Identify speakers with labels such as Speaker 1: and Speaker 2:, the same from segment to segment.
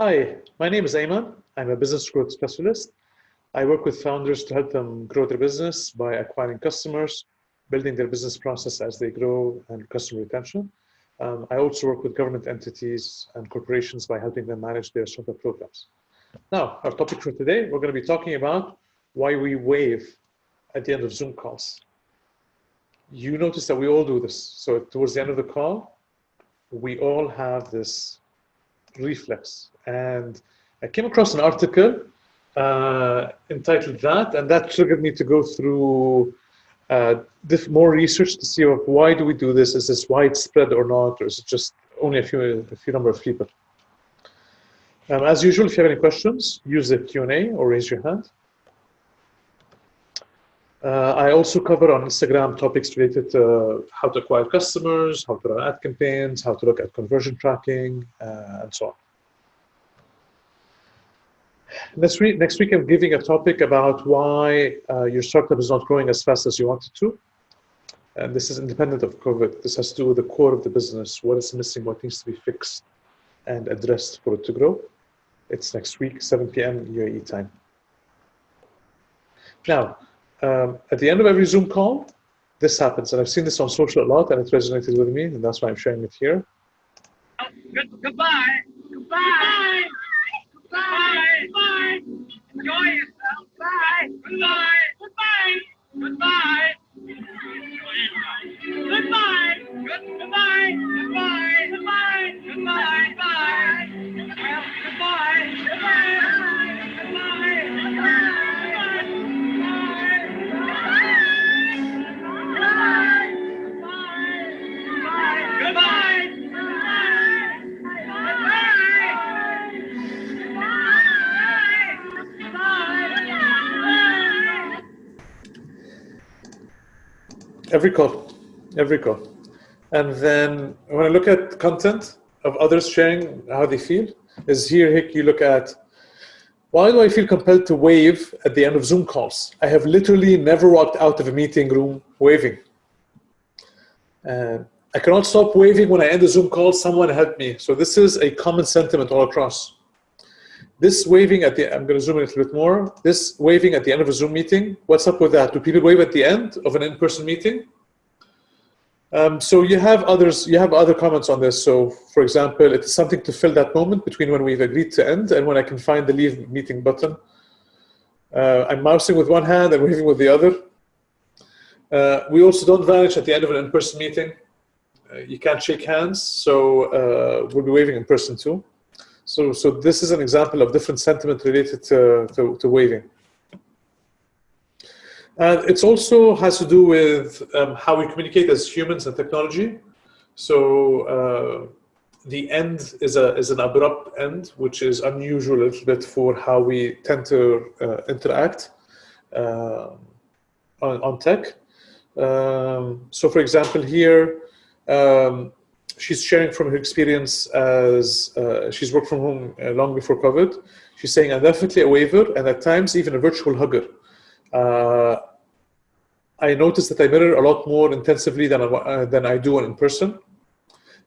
Speaker 1: Hi, my name is Ayman. I'm a business growth specialist. I work with founders to help them grow their business by acquiring customers, building their business process as they grow, and customer retention. Um, I also work with government entities and corporations by helping them manage their startup programs. Now, our topic for today, we're going to be talking about why we wave at the end of Zoom calls. You notice that we all do this. So towards the end of the call, we all have this reflex. And I came across an article uh, entitled that, and that triggered me to go through uh, more research to see why do we do this? Is this widespread or not, or is it just only a few, a few number of people? Um, as usual, if you have any questions, use the Q&A or raise your hand. Uh, I also cover on Instagram topics related to how to acquire customers, how to run ad campaigns, how to look at conversion tracking, uh, and so on. Next week, next week, I'm giving a topic about why uh, your startup is not growing as fast as you want it to. And this is independent of COVID. This has to do with the core of the business, what is missing, what needs to be fixed and addressed for it to grow. It's next week, 7 p.m. UAE time. Now, um, at the end of every Zoom call, this happens. And I've seen this on social a lot and it resonated with me, and that's why I'm sharing it here.
Speaker 2: Oh, good, goodbye. Goodbye. Goodbye. Goodbye. Enjoy yourself. Bye. Goodbye. Goodbye. Goodbye. Goodbye. Good, goodbye. Goodbye. Goodbye. Goodbye. Goodbye. Goodbye. Goodbye.
Speaker 1: Every call, every call. And then when I look at content of others sharing how they feel, is here, Hick, you look at why do I feel compelled to wave at the end of Zoom calls? I have literally never walked out of a meeting room waving. And I cannot stop waving when I end a Zoom call, someone help me. So this is a common sentiment all across. This waving at the, I'm gonna zoom in a little bit more. This waving at the end of a Zoom meeting, what's up with that? Do people wave at the end of an in-person meeting? Um, so you have others, you have other comments on this. So for example, it's something to fill that moment between when we've agreed to end and when I can find the leave meeting button. Uh, I'm mousing with one hand and waving with the other. Uh, we also don't vanish at the end of an in-person meeting. Uh, you can't shake hands, so uh, we'll be waving in person too. So, so this is an example of different sentiment related to, to, to waving. And it also has to do with um, how we communicate as humans and technology. So uh, the end is, a, is an abrupt end, which is unusual a little bit for how we tend to uh, interact uh, on, on tech. Um, so for example, here, um, she's sharing from her experience as uh, she's worked from home uh, long before COVID. She's saying, I'm definitely a waver and at times even a virtual hugger. Uh, I notice that I mirror a lot more intensively than I, uh, than I do in person.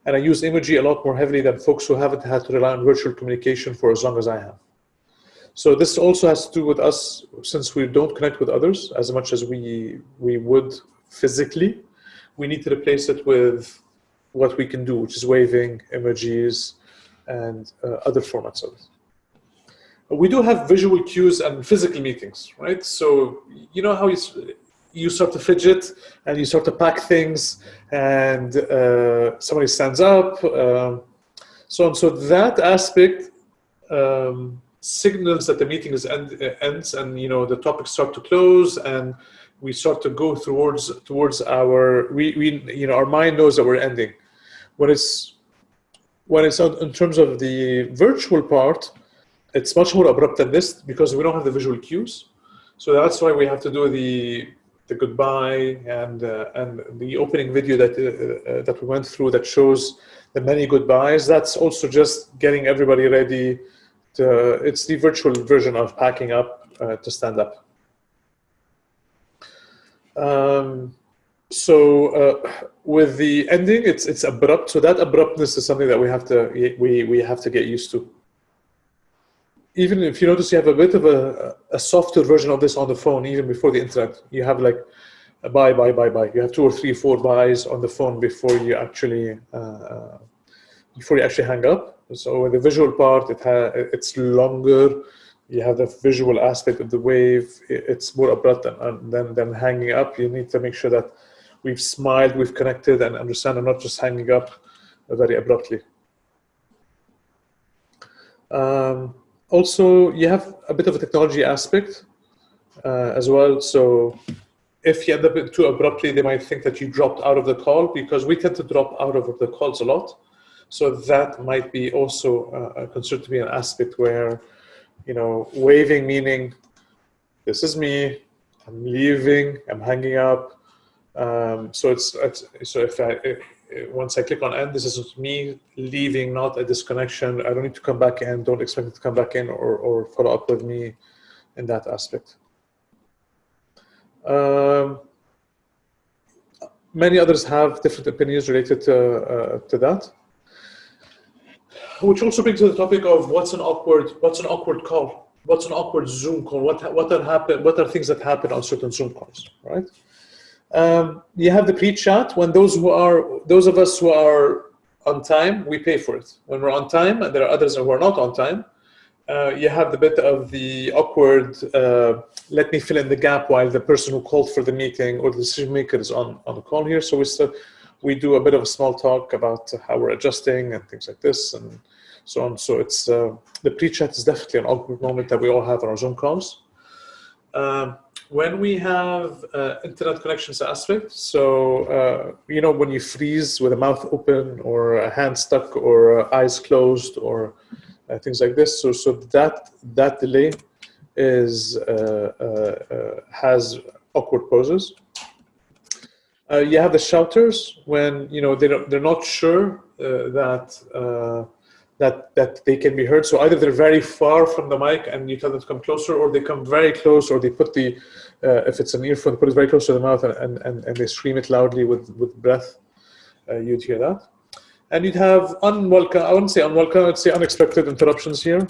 Speaker 1: And I use emoji a lot more heavily than folks who haven't had to rely on virtual communication for as long as I have. So this also has to do with us, since we don't connect with others as much as we, we would physically, we need to replace it with what we can do, which is waving, emojis, and uh, other formats of it. We do have visual cues and physical meetings, right? So you know how you, you start to fidget and you start to pack things and uh, somebody stands up, uh, so on. So that aspect um, signals that the meeting is end, ends and you know the topics start to close and we start to go towards towards our we, we you know our mind knows that we're ending when it's in terms of the virtual part it's much more abrupt than this because we don't have the visual cues. So that's why we have to do the the goodbye and uh, and the opening video that uh, uh, that we went through that shows the many goodbyes. That's also just getting everybody ready to, it's the virtual version of packing up uh, to stand up. Um, so uh, with the ending, it's it's abrupt. So that abruptness is something that we have to we we have to get used to. even if you notice you have a bit of a, a softer version of this on the phone, even before the internet, you have like a bye, bye, bye, bye. You have two or three, four byes on the phone before you actually uh, uh before you actually hang up. So with the visual part, it it's longer. You have the visual aspect of the wave. It's more abrupt than, than, than hanging up. You need to make sure that we've smiled, we've connected, and understand and not just hanging up very abruptly. Um, also, you have a bit of a technology aspect uh, as well. So if you end up too abruptly, they might think that you dropped out of the call because we tend to drop out of the calls a lot. So that might be also uh, considered to be an aspect where, you know, waving meaning, this is me, I'm leaving, I'm hanging up. Um, so it's, it's, so if I if, once I click on end, this is me leaving, not a disconnection. I don't need to come back in. Don't expect it to come back in or, or follow up with me in that aspect. Um, many others have different opinions related to, uh, to that which also brings to the topic of what's an awkward what's an awkward call what's an awkward zoom call what what are happen what are things that happen on certain zoom calls right um, you have the pre-chat when those who are those of us who are on time we pay for it when we're on time and there are others who are not on time uh, you have the bit of the awkward uh, let me fill in the gap while the person who called for the meeting or the decision maker is on on the call here so we still we do a bit of a small talk about how we're adjusting and things like this and so on. So it's uh, the pre-chat is definitely an awkward moment that we all have on our Zoom calls. Um, when we have uh, internet connections aspect, so uh, you know when you freeze with a mouth open or a hand stuck or uh, eyes closed or uh, things like this. So so that that delay is uh, has awkward poses. you have the shouters when you know they don't, they're not sure that that, that they can be heard. So either they're very far from the mic and you tell them to come closer, or they come very close, or they put the, uh, if it's an earphone, put it very close to the mouth and, and, and they scream it loudly with, with breath. Uh, you'd hear that. And you'd have unwelcome, I wouldn't say unwelcome, I'd say unexpected interruptions here.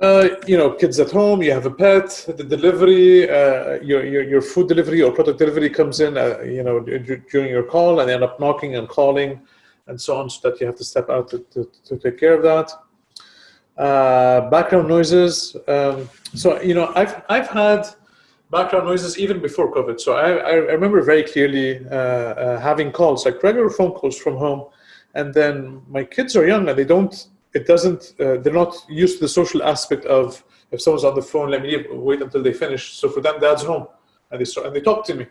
Speaker 1: Uh, you know, kids at home, you have a pet, the delivery, uh, your, your, your food delivery or product delivery comes in, uh, you know, during your call and they end up knocking and calling and so on, so that you have to step out to, to, to take care of that. Uh, background noises. Um, so, you know, I've, I've had background noises even before COVID. So I, I remember very clearly uh, uh, having calls, like regular phone calls from home. And then my kids are young and they don't, it doesn't, uh, they're not used to the social aspect of if someone's on the phone, let me wait until they finish. So for them, dad's home. And they, start, and they talk to me,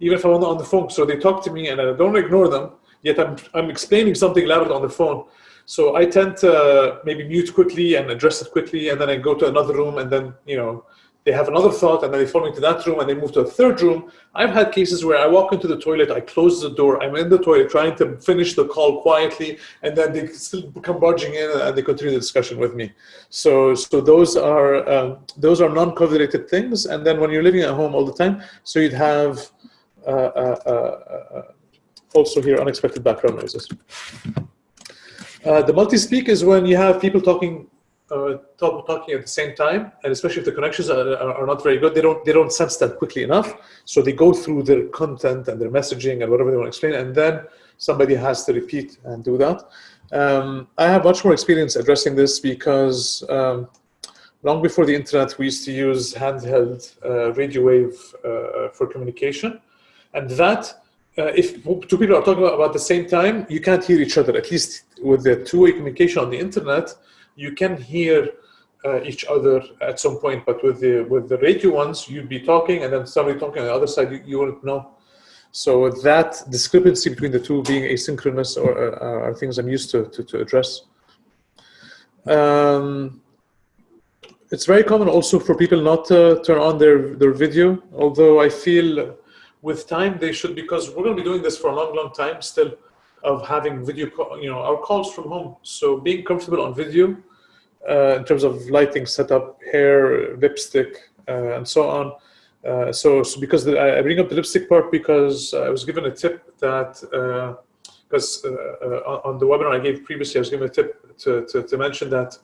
Speaker 1: even if I'm not on the phone. So they talk to me and I don't ignore them yet I'm, I'm explaining something loud on the phone. So I tend to maybe mute quickly and address it quickly, and then I go to another room, and then, you know, they have another thought, and then they follow me to that room, and they move to a third room. I've had cases where I walk into the toilet, I close the door, I'm in the toilet trying to finish the call quietly, and then they still come barging in, and they continue the discussion with me. So, so those are um, those are non-COVID-related things. And then when you're living at home all the time, so you'd have uh, uh, uh, uh also hear unexpected background noises. Uh, the multi-speak is when you have people talking uh, talk, talking at the same time, and especially if the connections are, are, are, not very good, they don't they don't sense that quickly enough. So they go through their content and their messaging and whatever they want to explain, and then somebody has to repeat and do that. Um, I have much more experience addressing this because um, long before the internet, we used to use handheld uh, radio wave uh, for communication, and that uh, if two people are talking about, the same time, you can't hear each other. At least with the two-way communication on the internet, you can hear uh, each other at some point. But with the with the radio ones, you'd be talking, and then somebody talking on the other side, you, you wouldn't know. So that discrepancy between the two being asynchronous or, uh, are things I'm used to to, to address. Um, it's very common also for people not to turn on their their video, although I feel with time they should because we're going to be doing this for a long long time still of having video you know our calls from home. So being comfortable on video uh, in terms of lighting setup hair lipstick uh, and so on. Uh, so, so because the, I bring up the lipstick part because I was given a tip that because uh, uh, uh, on the webinar I gave previously I was given a tip to, to, to mention that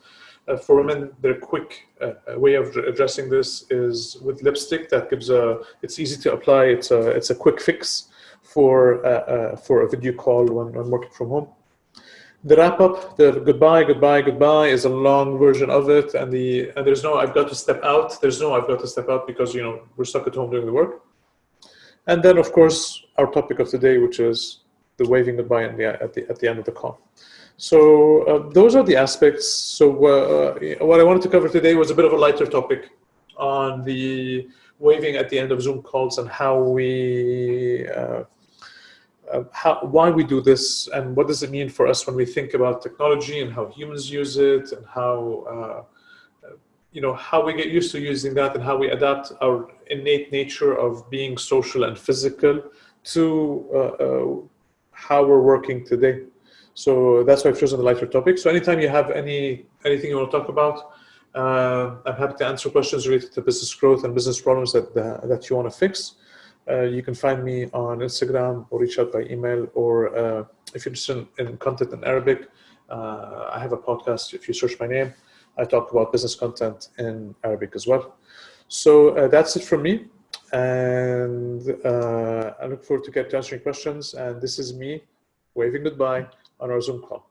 Speaker 1: for women, their quick uh, way of addressing this is with lipstick. That gives a. It's easy to apply. It's a. It's a quick fix for uh, uh, for a video call when, when working from home. The wrap up, the goodbye, goodbye, goodbye, is a long version of it, and the and there's no I've got to step out. There's no I've got to step out because you know we're stuck at home doing the work. And then of course our topic of today, which is the waving goodbye at the at the, at the end of the call. So uh, those are the aspects. So uh, what I wanted to cover today was a bit of a lighter topic on the waving at the end of Zoom calls and how we, uh, uh, how, why we do this and what does it mean for us when we think about technology and how humans use it and how, uh, you know, how we get used to using that and how we adapt our innate nature of being social and physical to uh, how we're working today. So that's why I've chosen the lighter topic. So anytime you have any anything you want to talk about, uh, I'm happy to answer questions related to business growth and business problems that uh, that you want to fix. Uh, you can find me on Instagram or reach out by email, or uh, if you're interested in content in Arabic, uh, I have a podcast. If you search my name, I talk about business content in Arabic as well. So uh, that's it from me, and I look forward to get to answering questions. And this is me waving goodbye on our Zoom call.